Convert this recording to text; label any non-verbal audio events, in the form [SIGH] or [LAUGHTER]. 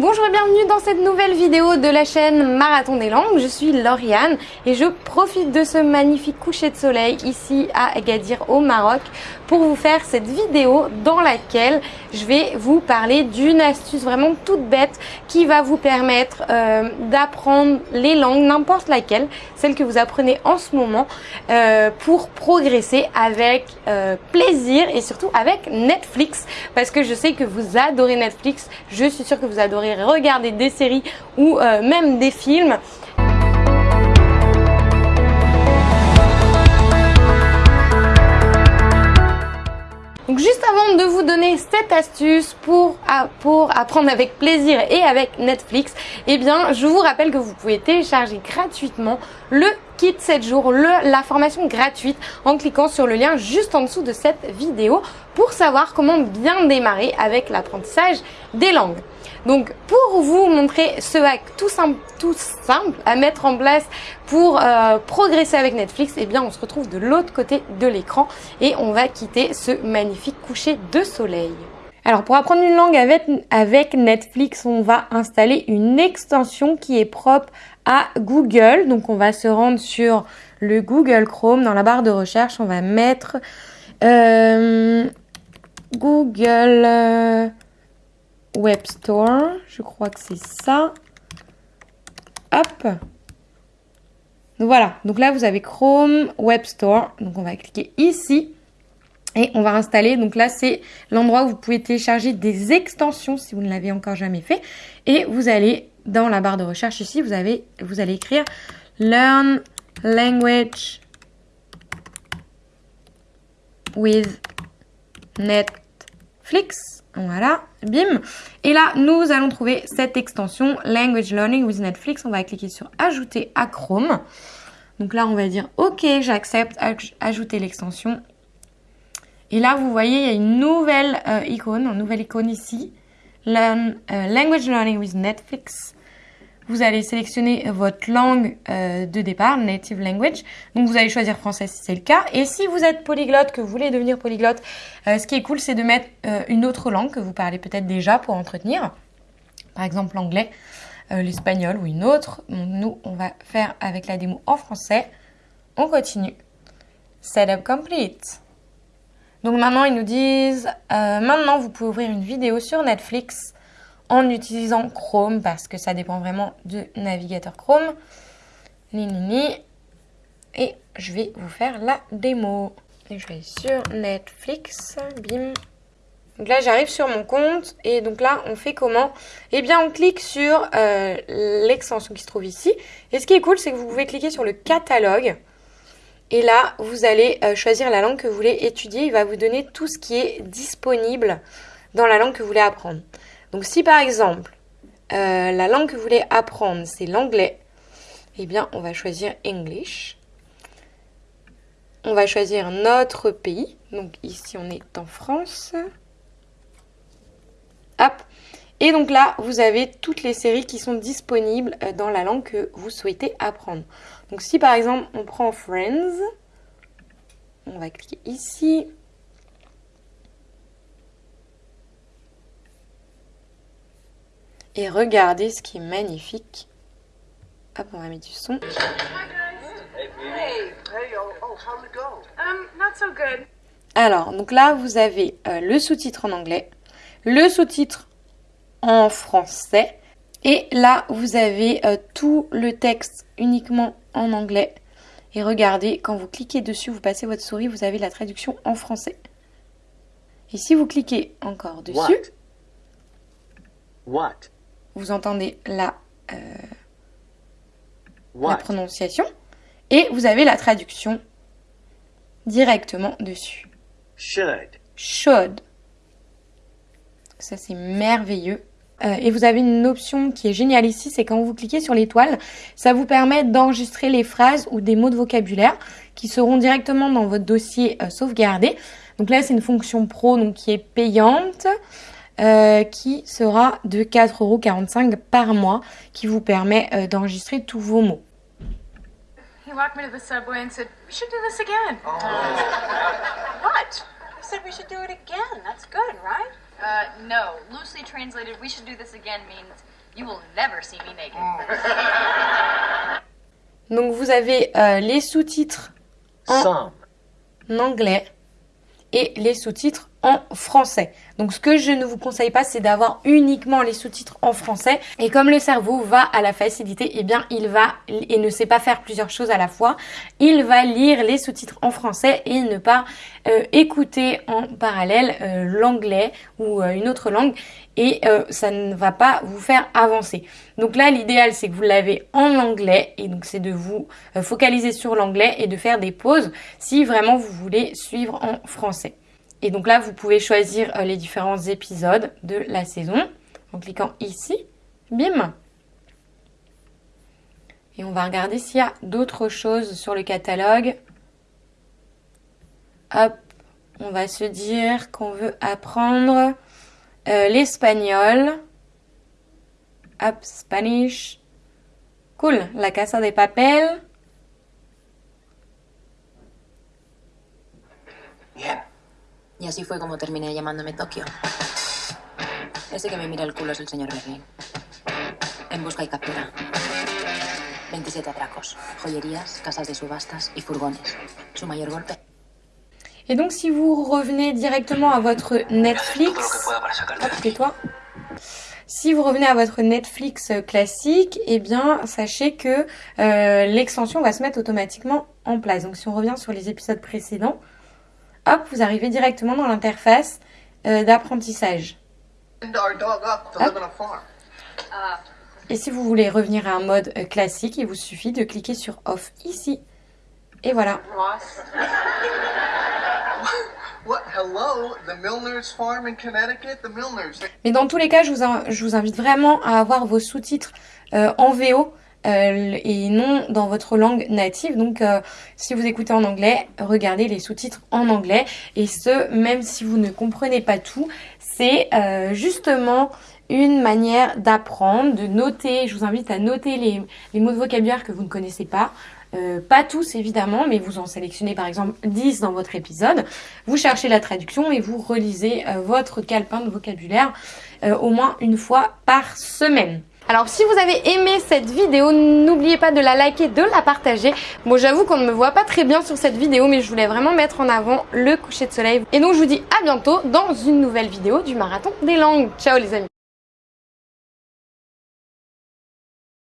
bonjour et bienvenue dans cette nouvelle vidéo de la chaîne Marathon des Langues. Je suis Lauriane et je profite de ce magnifique coucher de soleil ici à Agadir au Maroc pour vous faire cette vidéo dans laquelle je vais vous parler d'une astuce vraiment toute bête qui va vous permettre euh, d'apprendre les langues, n'importe laquelle, celle que vous apprenez en ce moment, euh, pour progresser avec euh, plaisir et surtout avec Netflix parce que je sais que vous adorez Netflix, je suis sûre que vous adorez regarder des séries ou même des films. Donc juste avant de vous donner cette astuce pour, pour apprendre avec plaisir et avec Netflix, eh bien je vous rappelle que vous pouvez télécharger gratuitement le kit 7 jours, le, la formation gratuite en cliquant sur le lien juste en dessous de cette vidéo pour savoir comment bien démarrer avec l'apprentissage des langues. Donc pour vous montrer ce hack tout simple, tout simple à mettre en place pour euh, progresser avec Netflix, eh bien on se retrouve de l'autre côté de l'écran et on va quitter ce magnifique coucher de soleil. Alors pour apprendre une langue avec, Netflix, on va installer une extension qui est propre à Google. Donc on va se rendre sur le Google Chrome. Dans la barre de recherche, on va mettre euh, Google euh, Web Store. Je crois que c'est ça. Hop. Voilà. Donc là, vous avez Chrome Web Store. Donc on va cliquer ici. Et on va installer, donc là c'est l'endroit où vous pouvez télécharger des extensions si vous ne l'avez encore jamais fait. Et vous allez, dans la barre de recherche ici, vous, avez, vous allez écrire Learn Language with Netflix. Voilà, bim. Et là, nous allons trouver cette extension Language Learning with Netflix. On va cliquer sur Ajouter à Chrome. Donc là, on va dire OK, j'accepte, ajouter l'extension et là, vous voyez, il y a une nouvelle euh, icône, une nouvelle icône ici. Euh, language Learning with Netflix. Vous allez sélectionner votre langue euh, de départ, native language. Donc vous allez choisir français si c'est le cas. Et si vous êtes polyglotte, que vous voulez devenir polyglotte, ce qui est cool, c'est de mettre une autre langue que vous parlez peut-être déjà pour entretenir. Par exemple l'anglais, l'espagnol ou une autre. nous, on va faire avec la démo en français. On continue. Setup complete. Donc maintenant, ils nous disent, euh, maintenant, vous pouvez ouvrir une vidéo sur Netflix en utilisant Chrome parce que ça dépend vraiment du navigateur Chrome. Ni, ni, ni. Et je vais vous faire la démo. Et je vais sur Netflix, bim. Donc là, j'arrive sur mon compte et donc là, on fait comment? Eh bien, on clique sur euh, l'extension qui se trouve ici. Et ce qui est cool, c'est que vous pouvez cliquer sur le catalogue. Et là, vous allez euh, choisir la langue que vous voulez étudier. Il va vous donner tout ce qui est disponible dans la langue que vous voulez apprendre. Donc si par exemple, euh, la langue que vous voulez apprendre, c'est l'anglais, eh bien, on va choisir English. On va choisir notre pays. Donc ici, on est en France. Hop. Et donc là, vous avez toutes les séries qui sont disponibles euh, dans la langue que vous souhaitez apprendre. Donc si par exemple on prend Friends, on va cliquer ici. Et regardez ce qui est magnifique. Hop, on va mettre du son. Alors, donc là, vous avez euh, le sous-titre en anglais, le sous-titre en français. Et là, vous avez euh, tout le texte uniquement en anglais. Et regardez, quand vous cliquez dessus, vous passez votre souris, vous avez la traduction en français. Et si vous cliquez encore dessus, What? vous entendez la, euh, la prononciation. Et vous avez la traduction directement dessus. Should. Should. Ça, c'est merveilleux. Euh, et vous avez une option qui est géniale ici, c'est quand vous cliquez sur l'étoile, ça vous permet d'enregistrer les phrases ou des mots de vocabulaire qui seront directement dans votre dossier euh, sauvegardé. Donc là, c'est une fonction pro donc, qui est payante, euh, qui sera de 4,45€ par mois, qui vous permet euh, d'enregistrer tous vos mots. He walked me to the subway and said, "We should do this again." Oh. [LAUGHS] What? He said we should do it again. That's good, right? Uh, no. Loosely translated, we should do this again means you will never see me naked. [LAUGHS] Donc vous avez euh, les sous-titres en Some. anglais et les sous-titres en français. Donc ce que je ne vous conseille pas, c'est d'avoir uniquement les sous-titres en français. Et comme le cerveau va à la facilité, eh bien il va et ne sait pas faire plusieurs choses à la fois. Il va lire les sous-titres en français et ne pas euh, écouter en parallèle euh, l'anglais ou euh, une autre langue. Et ça ne va pas vous faire avancer. Donc là, l'idéal, c'est que vous l'avez en anglais. Et donc c'est de vous focaliser sur l'anglais et de faire des pauses si vraiment vous voulez suivre en français. Et donc là, vous pouvez choisir euh, les différents épisodes de la saison en cliquant ici. Bim Et on va regarder s'il y a d'autres choses sur le catalogue. Hop, on va se dire qu'on veut apprendre euh, l'espagnol. Hop, Spanish. Cool, la casa de papel. Y así fue como terminé llamándome Tokio. Ese que me mira el culo es el señor Berlín. En busca y captura. 27 atracos, joyerías, casas de subastas y furgones. Su mayor golpe. Et donc, si vous revenez directement à votre Netflix, tais-toi. Si vous revenez à votre Netflix euh, classique, eh bien, sachez que euh, l'extension va se mettre automatiquement en place. Donc, si on revient sur les épisodes précédents, hop, vous arrivez directement dans l'interface euh, d'apprentissage. farm. Et si vous voulez revenir à un mode euh, classique, il vous suffit de cliquer sur Off ici. Et voilà. Ross. [LAUGHS] What? Hello? The Milner's farm in Connecticut? The Milners. they- Mais dans tous les cas, je vous, in- je vous invite vraiment à avoir vos sous-titres euh, en VO euh, et non dans votre langue native. Donc, euh, si vous écoutez en anglais, regardez les sous-titres en anglais. Et ce, même si vous ne comprenez pas tout, c'est euh, justement une manière d'apprendre, de noter. Je vous invite à noter les, les mots de vocabulaire que vous ne connaissez pas. Euh, pas tous évidemment, mais vous en sélectionnez par exemple 10 dans votre épisode. Vous cherchez la traduction et vous relisez euh, votre calepin de vocabulaire euh, au moins une fois par semaine. Alors si vous avez aimé cette vidéo, n'oubliez pas de la liker, de la partager. Bon j'avoue qu'on ne me voit pas très bien sur cette vidéo, mais je voulais vraiment mettre en avant le coucher de soleil. Et donc je vous dis à bientôt dans une nouvelle vidéo du marathon des langues. Ciao les amis